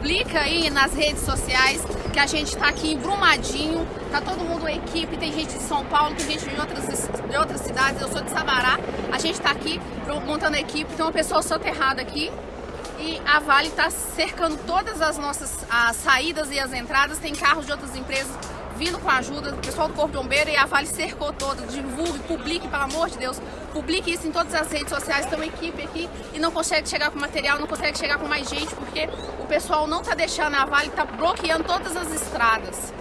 publica aí nas redes sociais que a gente está aqui em Brumadinho, tá todo mundo uma equipe, tem gente de São Paulo, tem gente de outras, de outras cidades, eu sou de Sabará, a gente está aqui montando a equipe, tem uma pessoa soterrada aqui e a Vale está cercando todas as nossas as saídas e as entradas, tem carros de outras empresas vindo com ajuda. Do pessoal do Corpo Bombeiro e a Vale cercou toda, divulgue, publique, pelo amor de Deus, publique isso em todas as redes sociais, tem uma equipe aqui e não consegue chegar com material, não consegue chegar com mais gente, porque o pessoal não está deixando. A Vale, está bloqueando todas as estradas.